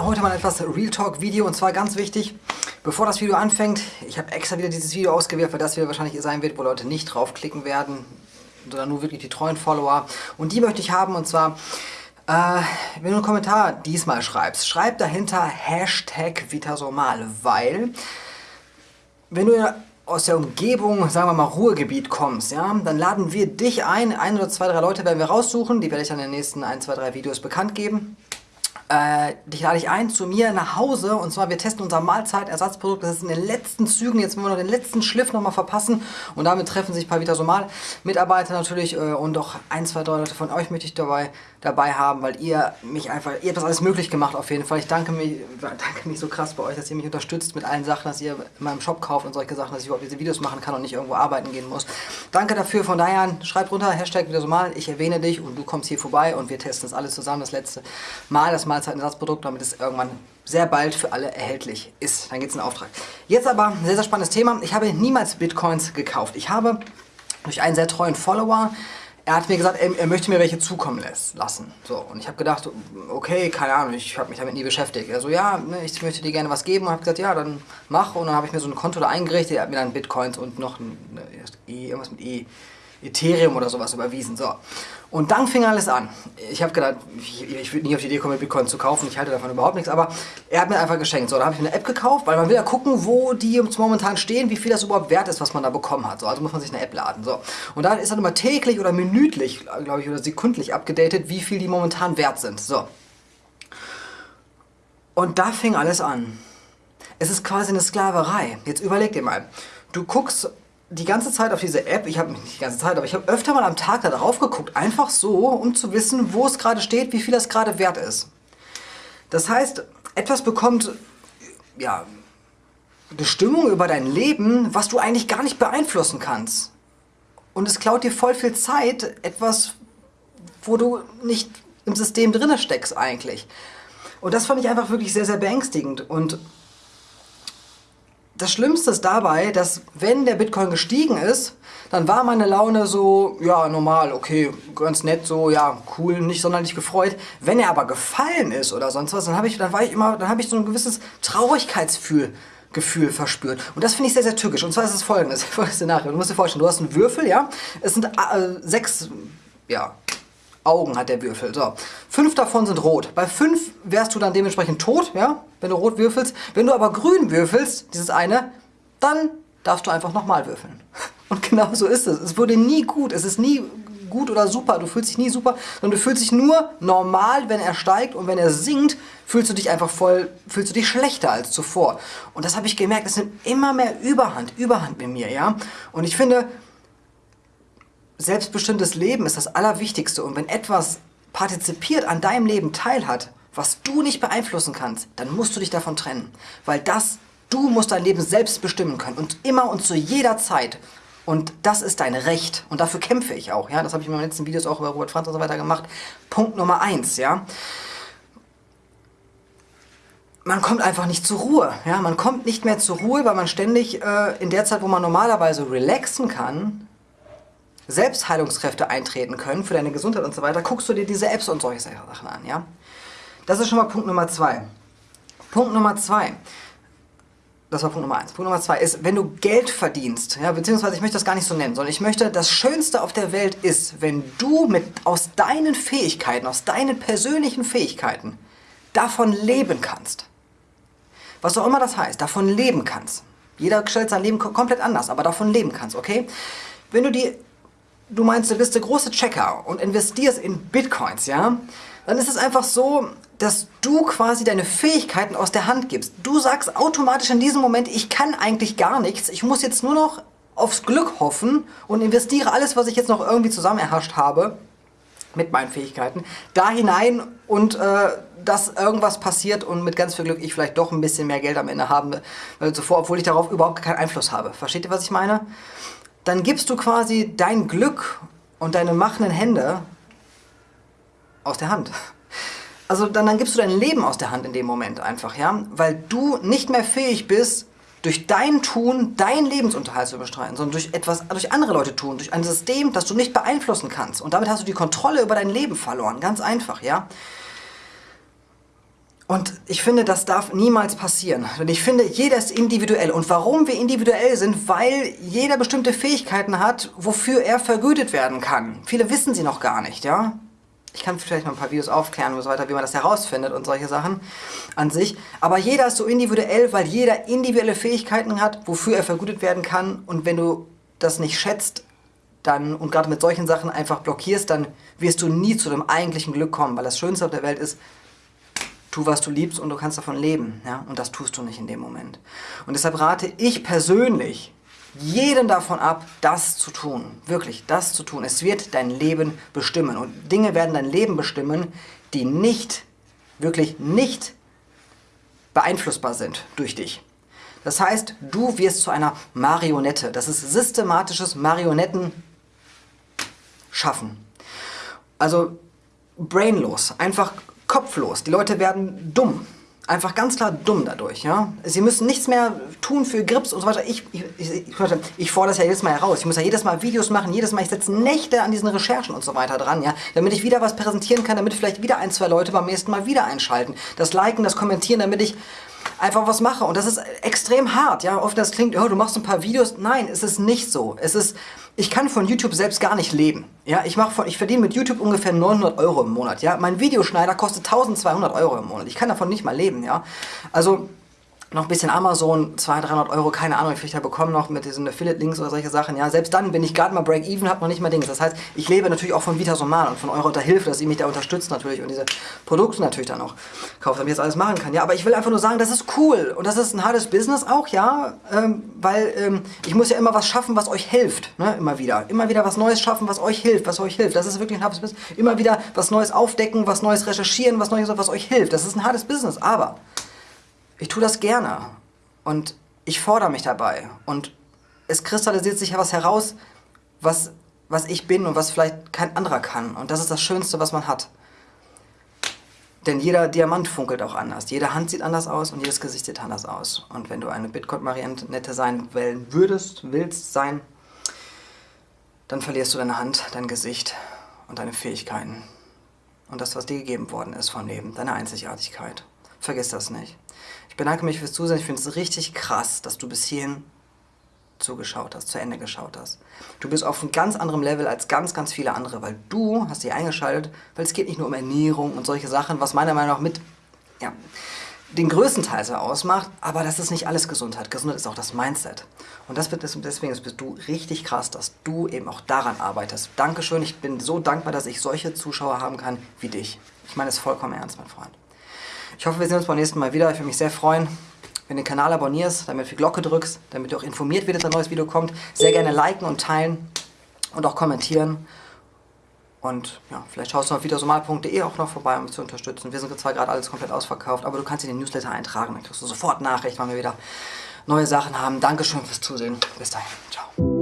Heute mal etwas Real Talk Video und zwar ganz wichtig, bevor das Video anfängt, ich habe extra wieder dieses Video ausgewählt, weil das wieder wahrscheinlich sein wird, wo Leute nicht draufklicken werden, sondern nur wirklich die treuen Follower. Und die möchte ich haben und zwar, äh, wenn du einen Kommentar diesmal schreibst, schreib dahinter Hashtag Vitasomal, weil wenn du aus der Umgebung, sagen wir mal Ruhrgebiet kommst, ja, dann laden wir dich ein, ein oder zwei, drei Leute werden wir raussuchen, die werde ich dann in den nächsten ein, zwei, drei Videos bekannt geben. Äh, dich lade ich ein zu mir nach Hause und zwar wir testen unser Mahlzeitersatzprodukt. Das ist in den letzten Zügen. Jetzt wollen wir noch den letzten Schliff nochmal verpassen und damit treffen sich ein paar Vitasomal-Mitarbeiter natürlich äh, und auch ein, zwei, drei Leute von euch möchte ich dabei, dabei haben, weil ihr mich einfach, ihr habt das alles möglich gemacht auf jeden Fall. Ich danke mich, danke mich so krass bei euch, dass ihr mich unterstützt mit allen Sachen, dass ihr in meinem Shop kauft und solche Sachen, dass ich überhaupt diese Videos machen kann und nicht irgendwo arbeiten gehen muss. Danke dafür. Von daher schreibt runter, Hashtag Vitasomal, ich erwähne dich und du kommst hier vorbei und wir testen das alles zusammen. Das letzte Mal, das Mahlzeitenersatzprodukt, damit es irgendwann sehr bald für alle erhältlich ist. Dann geht es in Auftrag. Jetzt aber ein sehr, sehr spannendes Thema. Ich habe niemals Bitcoins gekauft. Ich habe durch einen sehr treuen Follower er hat mir gesagt, er, er, möchte mir welche zukommen lassen. So, und ich habe gedacht, okay, keine Ahnung, ich habe mich damit nie beschäftigt. Er so, ja, ne, ich möchte dir gerne was geben. Und habe gesagt, ja, dann mach. Und dann habe ich mir so ein Konto da eingerichtet. Er hat mir dann Bitcoins und noch ein, ne, e, irgendwas mit E, Ethereum oder sowas überwiesen. So. Und dann fing alles an. Ich habe gedacht, ich, ich würde nie auf die Idee kommen, Bitcoin zu kaufen. Ich halte davon überhaupt nichts. Aber er hat mir einfach geschenkt. So, da habe ich mir eine App gekauft, weil man will ja gucken, wo die momentan stehen, wie viel das überhaupt wert ist, was man da bekommen hat. So, also muss man sich eine App laden. So. Und da ist dann immer täglich oder minütlich, glaube ich, oder sekundlich abgedatet, wie viel die momentan wert sind. So. Und da fing alles an. Es ist quasi eine Sklaverei. Jetzt überleg dir mal. Du guckst die ganze Zeit auf diese App, ich habe nicht die ganze Zeit, aber ich habe öfter mal am Tag da drauf geguckt, einfach so, um zu wissen, wo es gerade steht, wie viel das gerade wert ist. Das heißt, etwas bekommt, ja, Bestimmung über dein Leben, was du eigentlich gar nicht beeinflussen kannst. Und es klaut dir voll viel Zeit, etwas, wo du nicht im System drinne steckst eigentlich. Und das fand ich einfach wirklich sehr, sehr beängstigend. Und das Schlimmste ist dabei, dass wenn der Bitcoin gestiegen ist, dann war meine Laune so, ja, normal, okay, ganz nett, so, ja, cool, nicht sonderlich gefreut. Wenn er aber gefallen ist oder sonst was, dann habe ich, dann war ich immer, dann habe ich so ein gewisses Traurigkeitsgefühl Gefühl verspürt. Und das finde ich sehr, sehr tückisch. Und zwar ist es folgendes, folgendes Szenario. Du musst dir vorstellen, du hast einen Würfel, ja, es sind äh, sechs, ja, Augen hat der Würfel. So, fünf davon sind rot. Bei fünf wärst du dann dementsprechend tot, ja, wenn du rot würfelst. Wenn du aber grün würfelst, dieses eine, dann darfst du einfach nochmal würfeln. Und genau so ist es. Es wurde nie gut. Es ist nie gut oder super. Du fühlst dich nie super, sondern du fühlst dich nur normal, wenn er steigt und wenn er sinkt, fühlst du dich einfach voll, fühlst du dich schlechter als zuvor. Und das habe ich gemerkt. Es nimmt immer mehr Überhand, Überhand mit mir, ja. Und ich finde, selbstbestimmtes Leben ist das Allerwichtigste. Und wenn etwas partizipiert an deinem Leben teilhat, was du nicht beeinflussen kannst, dann musst du dich davon trennen. Weil das, du musst dein Leben selbst bestimmen können. Und immer und zu jeder Zeit. Und das ist dein Recht. Und dafür kämpfe ich auch. Ja? Das habe ich in meinen letzten Videos auch über Robert Franz und so weiter gemacht. Punkt Nummer eins. Ja? man kommt einfach nicht zur Ruhe. Ja? Man kommt nicht mehr zur Ruhe, weil man ständig äh, in der Zeit, wo man normalerweise relaxen kann, Selbstheilungskräfte eintreten können für deine Gesundheit und so weiter, guckst du dir diese Apps und solche Sachen an. Ja? Das ist schon mal Punkt Nummer zwei. Punkt Nummer zwei. Das war Punkt Nummer eins. Punkt Nummer zwei ist, wenn du Geld verdienst, ja, beziehungsweise ich möchte das gar nicht so nennen, sondern ich möchte, das Schönste auf der Welt ist, wenn du mit, aus deinen Fähigkeiten, aus deinen persönlichen Fähigkeiten davon leben kannst. Was auch immer das heißt, davon leben kannst. Jeder stellt sein Leben komplett anders, aber davon leben kannst, okay? Wenn du die du meinst, du bist der große Checker und investierst in Bitcoins, ja, dann ist es einfach so, dass du quasi deine Fähigkeiten aus der Hand gibst. Du sagst automatisch in diesem Moment, ich kann eigentlich gar nichts, ich muss jetzt nur noch aufs Glück hoffen und investiere alles, was ich jetzt noch irgendwie zusammen erhascht habe, mit meinen Fähigkeiten, da hinein und äh, dass irgendwas passiert und mit ganz viel Glück ich vielleicht doch ein bisschen mehr Geld am Ende habe, äh, zuvor, obwohl ich darauf überhaupt keinen Einfluss habe. Versteht ihr, was ich meine? Dann gibst du quasi dein Glück und deine machenden Hände aus der Hand. Also dann, dann gibst du dein Leben aus der Hand in dem Moment einfach, ja? Weil du nicht mehr fähig bist, durch dein Tun deinen Lebensunterhalt zu bestreiten, sondern durch etwas, durch andere Leute tun, durch ein System, das du nicht beeinflussen kannst. Und damit hast du die Kontrolle über dein Leben verloren. Ganz einfach, ja? Und ich finde, das darf niemals passieren. Und ich finde, jeder ist individuell. Und warum wir individuell sind? Weil jeder bestimmte Fähigkeiten hat, wofür er vergütet werden kann. Viele wissen sie noch gar nicht, ja? Ich kann vielleicht noch ein paar Videos aufklären und so weiter, wie man das herausfindet und solche Sachen an sich. Aber jeder ist so individuell, weil jeder individuelle Fähigkeiten hat, wofür er vergütet werden kann. Und wenn du das nicht schätzt, dann und gerade mit solchen Sachen einfach blockierst, dann wirst du nie zu dem eigentlichen Glück kommen. Weil das Schönste auf der Welt ist, tu, was du liebst und du kannst davon leben. Ja? Und das tust du nicht in dem Moment. Und deshalb rate ich persönlich jeden davon ab, das zu tun. Wirklich, das zu tun. Es wird dein Leben bestimmen. Und Dinge werden dein Leben bestimmen, die nicht, wirklich nicht beeinflussbar sind durch dich. Das heißt, du wirst zu einer Marionette. Das ist systematisches Marionetten schaffen. Also brainlos, einfach kopflos. Die Leute werden dumm. Einfach ganz klar dumm dadurch. Ja? Sie müssen nichts mehr tun für Grips und so weiter. Ich, ich, ich, ich fordere das ja jedes Mal heraus. Ich muss ja jedes Mal Videos machen, jedes Mal, ich setze Nächte an diesen Recherchen und so weiter dran, ja? damit ich wieder was präsentieren kann, damit vielleicht wieder ein, zwei Leute beim nächsten Mal wieder einschalten. Das Liken, das Kommentieren, damit ich einfach was mache. Und das ist extrem hart. Ja? Oft das klingt, oh, du machst ein paar Videos. Nein, es ist nicht so. Es ist, ich kann von YouTube selbst gar nicht leben. Ja? Ich, ich verdiene mit YouTube ungefähr 900 Euro im Monat. Ja? Mein Videoschneider kostet 1200 Euro im Monat. Ich kann davon nicht mal leben. Ja? Also noch ein bisschen Amazon, 200, 300 Euro, keine Ahnung, ich da bekomme noch mit diesen Affiliate-Links oder solche Sachen. Ja, selbst dann bin ich gerade mal Break-Even, habe noch nicht mal Dings. Das heißt, ich lebe natürlich auch von Vita Somal und von eurer Unterhilfe, dass ihr mich da unterstützt natürlich und diese Produkte natürlich dann auch kauft, damit ich das alles machen kann. Ja, aber ich will einfach nur sagen, das ist cool und das ist ein hartes Business auch, ja, ähm, weil ähm, ich muss ja immer was schaffen, was euch hilft, ne, immer wieder. Immer wieder was Neues schaffen, was euch hilft, was euch hilft. Das ist wirklich ein hartes Business. Immer wieder was Neues aufdecken, was Neues recherchieren, was Neues, was euch hilft. Das ist ein hartes Business, aber ich tue das gerne und ich fordere mich dabei und es kristallisiert sich ja was heraus, was, was ich bin und was vielleicht kein anderer kann. Und das ist das Schönste, was man hat. Denn jeder Diamant funkelt auch anders. Jede Hand sieht anders aus und jedes Gesicht sieht anders aus. Und wenn du eine Bitcoin-Marionette sein wollen würdest, willst sein, dann verlierst du deine Hand, dein Gesicht und deine Fähigkeiten. Und das, was dir gegeben worden ist vom Leben, deine Einzigartigkeit. Vergiss das nicht bedanke mich fürs Zusehen. Ich finde es richtig krass, dass du bis hierhin zugeschaut hast, zu Ende geschaut hast. Du bist auf einem ganz anderen Level als ganz, ganz viele andere, weil du hast dich eingeschaltet, weil es geht nicht nur um Ernährung und solche Sachen, was meiner Meinung nach mit ja, den größten Teil so ausmacht, aber das ist nicht alles Gesundheit. Gesundheit ist auch das Mindset. Und das wird, deswegen bist du richtig krass, dass du eben auch daran arbeitest. Dankeschön, ich bin so dankbar, dass ich solche Zuschauer haben kann wie dich. Ich meine es vollkommen ernst, mein Freund. Ich hoffe, wir sehen uns beim nächsten Mal wieder. Ich würde mich sehr freuen, wenn du den Kanal abonnierst, damit du die Glocke drückst, damit du auch informiert wirst, wenn ein neues Video kommt. Sehr gerne liken und teilen und auch kommentieren. Und ja, vielleicht schaust du auf videosomal.de auch noch vorbei, um mich zu unterstützen. Wir sind zwar gerade alles komplett ausverkauft, aber du kannst in den Newsletter eintragen, dann kriegst du sofort Nachricht, wann wir wieder neue Sachen haben. Dankeschön fürs Zusehen. Bis dahin. Ciao.